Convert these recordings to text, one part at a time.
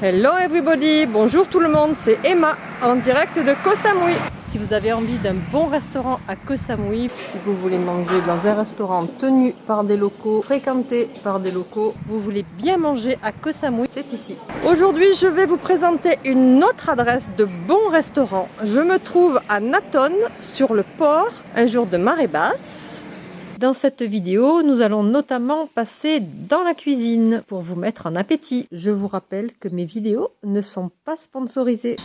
Hello everybody, bonjour tout le monde, c'est Emma en direct de Koh Samui. Si vous avez envie d'un bon restaurant à Koh Samui, si vous voulez manger dans un restaurant tenu par des locaux, fréquenté par des locaux, vous voulez bien manger à Koh Samui, c'est ici. Aujourd'hui, je vais vous présenter une autre adresse de bon restaurant. Je me trouve à Naton, sur le port, un jour de marée basse. Dans cette vidéo, nous allons notamment passer dans la cuisine pour vous mettre en appétit. Je vous rappelle que mes vidéos ne sont pas sponsorisées.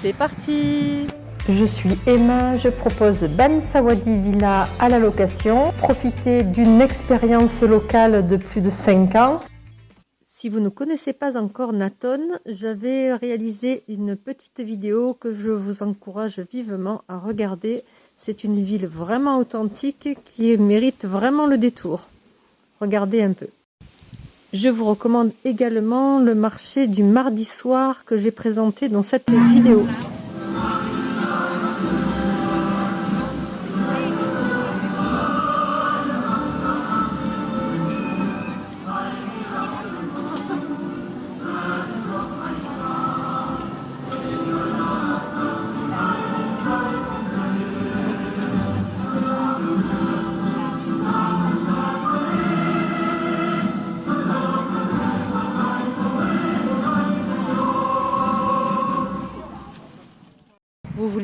C'est parti je suis Emma, je propose Ban Sawadi Villa à la location. Profitez d'une expérience locale de plus de 5 ans. Si vous ne connaissez pas encore Naton, j'avais réalisé une petite vidéo que je vous encourage vivement à regarder c'est une ville vraiment authentique qui mérite vraiment le détour. Regardez un peu. Je vous recommande également le marché du mardi soir que j'ai présenté dans cette vidéo.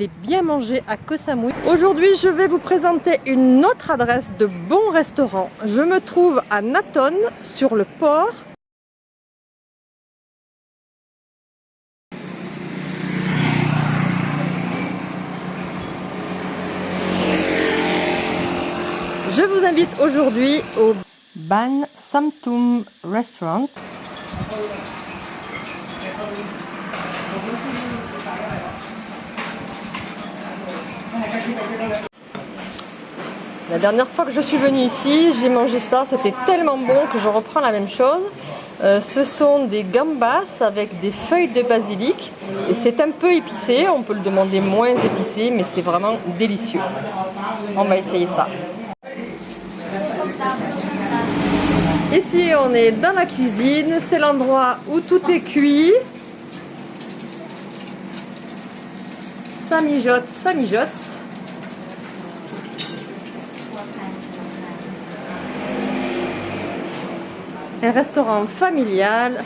Bien manger à Koh Samui. Aujourd'hui, je vais vous présenter une autre adresse de bon restaurant. Je me trouve à Naton, sur le port. Je vous invite aujourd'hui au Ban Samtum Restaurant. La dernière fois que je suis venue ici, j'ai mangé ça, c'était tellement bon que je reprends la même chose. Euh, ce sont des gambas avec des feuilles de basilic et c'est un peu épicé, on peut le demander moins épicé mais c'est vraiment délicieux. On va essayer ça. Ici on est dans la cuisine, c'est l'endroit où tout est cuit. Ça mijote, ça mijote. Un restaurant familial.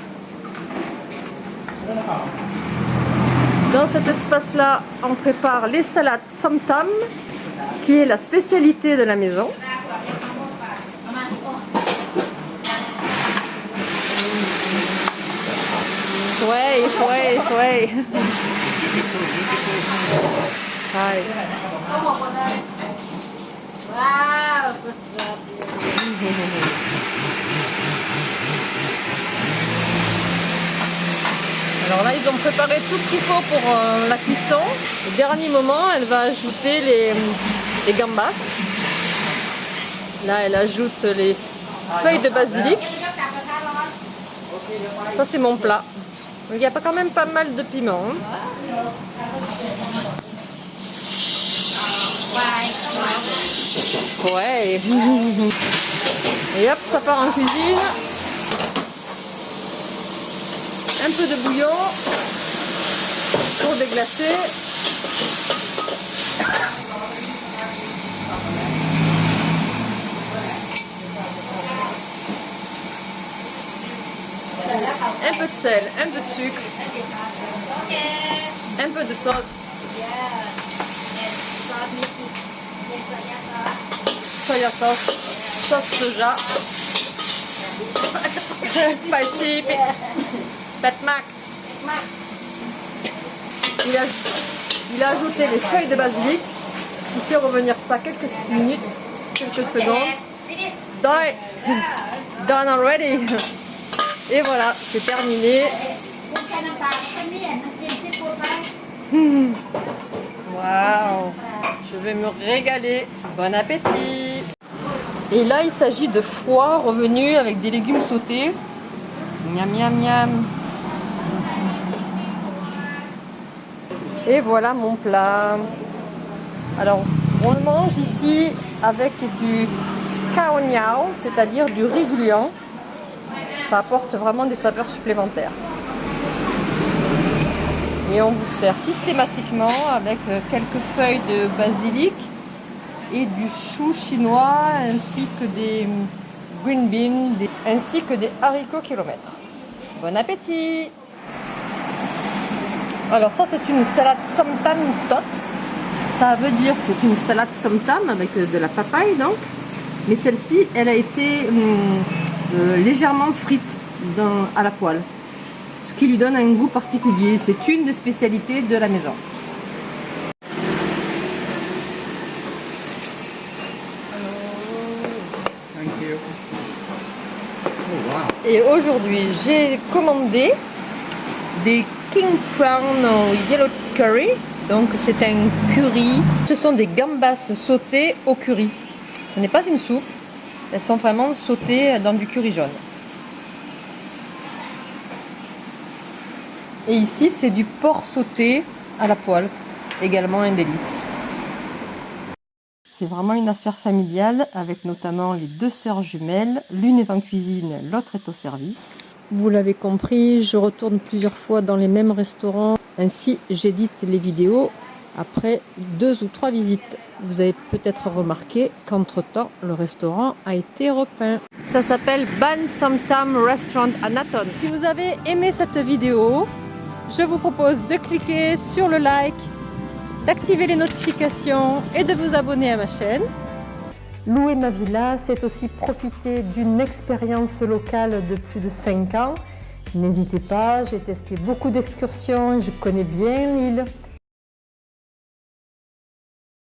Dans cet espace-là, on prépare les salades samtam, qui est la spécialité de la maison. Ouais, ouais, ouais. Alors là, ils ont préparé tout ce qu'il faut pour euh, la cuisson. Au dernier moment, elle va ajouter les, gambas. Là, elle ajoute les feuilles de basilic. Ça, c'est mon plat. il y a quand même pas mal de piment. Hein. Ouais. Et hop, ça part en cuisine. Un peu de bouillon pour déglacer. Un peu de sel, un peu de sucre, un peu de sauce. Soya sauce, sauce soja. Mac. Il a, il a ajouté les feuilles de basilic. Il fait revenir ça quelques minutes, quelques secondes. Done. Done already. Et voilà, c'est terminé. Waouh Je vais me régaler. Bon appétit Et là, il s'agit de foie revenu avec des légumes sautés. Miam, miam, miam. Et voilà mon plat. Alors, on le mange ici avec du kaoniao, c'est-à-dire du riz gluant. Ça apporte vraiment des saveurs supplémentaires. Et on vous sert systématiquement avec euh, quelques feuilles de basilic et du chou chinois ainsi que des green beans ainsi que des haricots kilomètres. Bon appétit Alors ça c'est une salade somtam tot. Ça veut dire que c'est une salade somtam avec euh, de la papaye donc. Mais celle-ci elle a été hum, euh, légèrement frite dans, à la poêle. Ce qui lui donne un goût particulier. C'est une des spécialités de la maison. Et aujourd'hui, j'ai commandé des King Prawn Yellow Curry. Donc, c'est un curry. Ce sont des gambas sautées au curry. Ce n'est pas une soupe. Elles sont vraiment sautées dans du curry jaune. Et ici, c'est du porc sauté à la poêle. Également un délice. C'est vraiment une affaire familiale avec notamment les deux sœurs jumelles. L'une est en cuisine, l'autre est au service. Vous l'avez compris, je retourne plusieurs fois dans les mêmes restaurants. Ainsi, j'édite les vidéos après deux ou trois visites. Vous avez peut-être remarqué qu'entre-temps, le restaurant a été repeint. Ça s'appelle Ban Samtam Restaurant à Naton. Si vous avez aimé cette vidéo, je vous propose de cliquer sur le like d'activer les notifications et de vous abonner à ma chaîne. Louer ma villa, c'est aussi profiter d'une expérience locale de plus de 5 ans. N'hésitez pas, j'ai testé beaucoup d'excursions, je connais bien l'île.